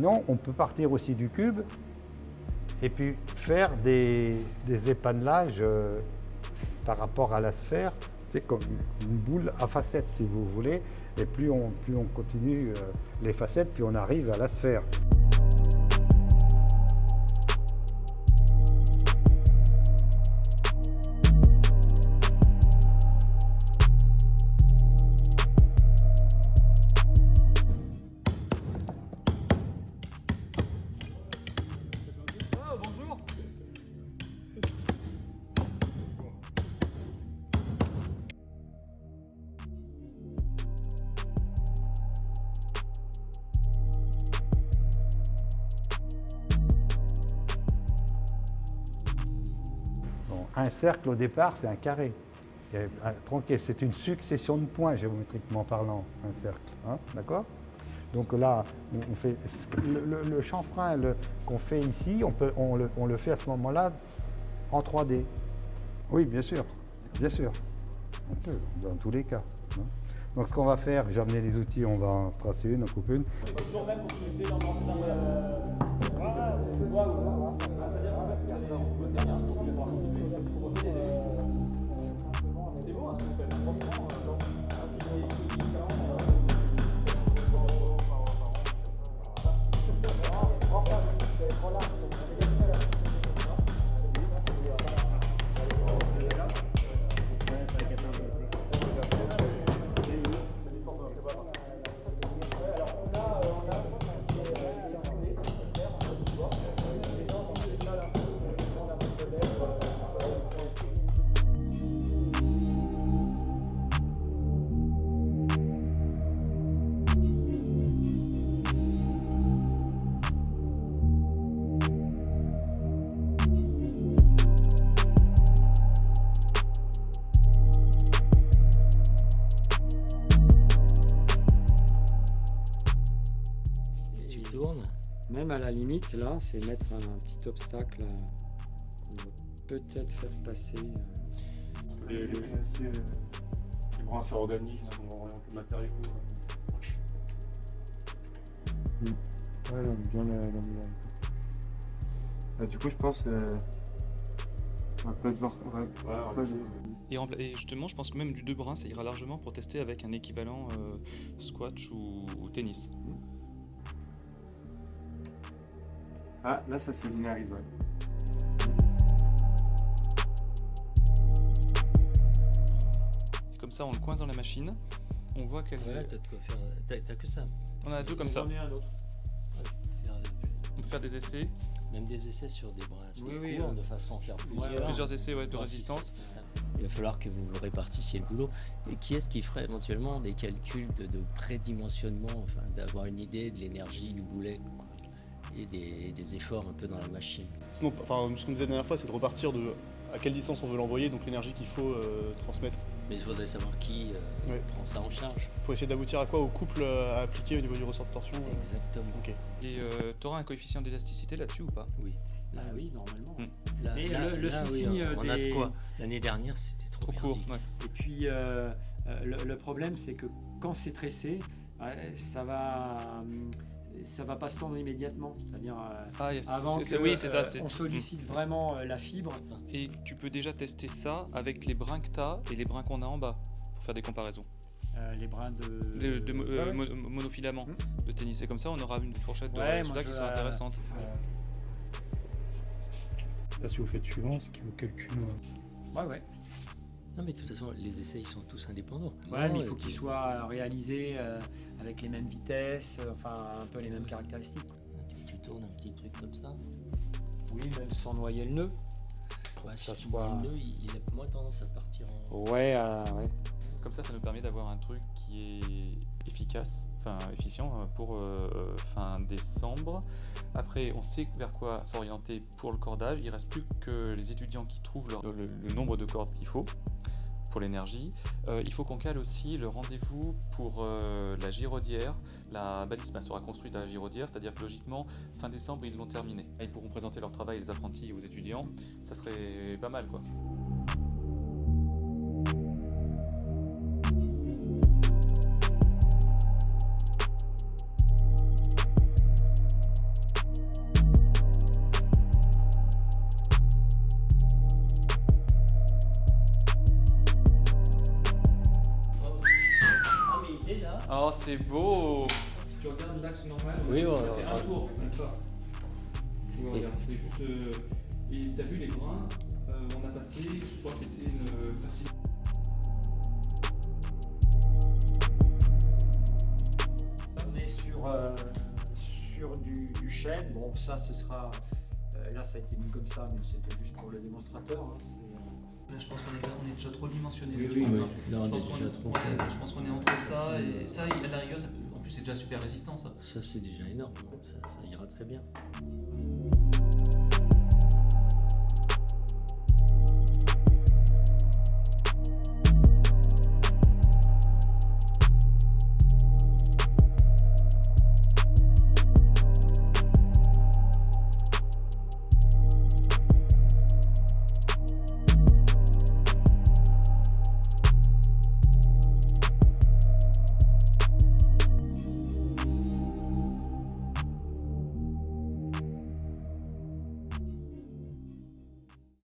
sinon, on peut partir aussi du cube et puis faire des, des épanelages euh, par rapport à la sphère. C'est comme une boule à facettes, si vous voulez. Et plus on, continue euh, les facettes, plus on arrive à la sphère. Un cercle, au départ, c'est un carré. Tronqué, c'est une succession de points, géométriquement parlant, un cercle. hein, D'accord? Donc là, on fait, le, le- le chanfrein qu'on fait ici, on, peut, on, le, on le fait à ce moment-là en 3D. Oui, bien sûr, bien sûr. On peut, dans tous les cas. hein. Donc ce qu'on va faire, j'ai amené les outils, on va en tracer une, en couper une. Même à la limite, là, c'est mettre un petit obstacle qu'on va peut-être faire passer. euh. Les, les, assez, euh, les bras assez organiques, on va orienter le matériau. Ouais, là, bien la, la meilleure. Ah, du coup, je pense on va peut-être voir. Ouais, Et, justement, je pense que même du deux brins, ça ira largement pour tester avec un équivalent euh, squash ou, ou tennis. Ah, là, ça se linéarise, ouais. Comme ça, on le coince dans la machine. On voit qu'elle. Voilà, t'as de quoi faire. T'as que ça. On a deux comme ça. Un autre. Euh, On peut faire des essais, même des essais sur des brins assez Oui, oui, courts, ouais. de façon à faire plusieurs. plusieurs essais ouais, de résistance. ça. Il va falloir que vous vous répartissiez le boulot. Et qui est-ce qui ferait éventuellement des calculs de, de prédimensionnement, enfin d'avoir une idée de l'énergie du boulet quoi, et des, des efforts un peu dans la machine Sinon, enfin, ce qu'on disait la dernière fois, c'est de repartir de à quelle distance on veut l'envoyer, donc l'énergie qu'il faut euh, transmettre, Mais il faudrait savoir qui euh, Ouais. prend ça en charge. pour essayer d'aboutir à quoi? Au couple euh, à appliquer au niveau du ressort de torsion. euh. Exactement. Ok. Et tu auras un coefficient d'élasticité là-dessus ou pas? Oui. Ah oui, normalement. Hmm. Là, Et là- le- le là, souci, oui, euh, on a de quoi. L'année dernière, c'était trop, Trop court. ouais. Et puis, euh, euh, le, le problème, c'est que quand c'est tressé, ouais, ça va. hum, Ça va pas se tendre immédiatement, c'est-à-dire euh, Ah, yes, avant que oui, ça. euh, on sollicite vraiment euh, la fibre. Et tu peux déjà tester ça avec les brins que tu as et les brins qu'on a en bas pour faire des comparaisons. euh, les brins de, De, de mo- Ouais, euh, ouais. mo- monofilament de tennis. Et comme ça, on aura une fourchette de Ouais, résultats qui je- sera intéressante. Là, si vous faites suivant, c'est qu'il vous calcule. Ouais, ouais. Non, mais de toute façon, les essais, ils sont tous indépendants. Ouais, Non, mais il faut qu'ils soient réalisés euh, avec les mêmes vitesses, euh, enfin un peu les mêmes caractéristiques. Tu, tu tournes un petit truc comme ça. Oui, même sans noyer le nœud. Ouais, si Ça tu soit- le nœud, il, il a moins tendance à partir en. Ouais, euh, ouais. Comme ça, ça nous permet d'avoir un truc qui est efficace, enfin efficient euh, pour euh, fin décembre. Après, on sait vers quoi s'orienter pour le cordage. Il reste plus que les étudiants qui trouvent leur- le, le nombre de cordes qu'il faut pour l'énergie. Euh, il faut qu'on cale aussi le rendez-vous pour euh, la giraudière. La balisma sera construite à la giraudière, c'est-à-dire que logiquement, fin décembre, ils l'ont terminée. Ils pourront présenter leur travail, les apprentis aux étudiants. Ça serait pas mal, quoi. Oh, c'est beau si tu regardes l'axe normal, Oui, on ouais, va faire ouais. un tour, d'accord. Tu vois, Et- regarde, c'est juste. euh, et t'as vu les brins euh, On a passé, je crois que c'était une euh, facilité. On est sur, euh, sur du, du chêne. Bon, ça, ce sera. euh, là, ça a été mis comme ça, mais c'était juste pour le démonstrateur. hein, c'est, euh, Là, je pense qu'on est, on est déjà trop dimensionné. Oui, je oui, pense, oui. hein. Là, Je pense est qu'on déjà est- trop. ouais, je pense qu'on est entre ça et ça, à la rigueur, ça peut- en plus c'est déjà super résistant ça. Ça, c'est déjà énorme. hein. Ça, ça ira très bien.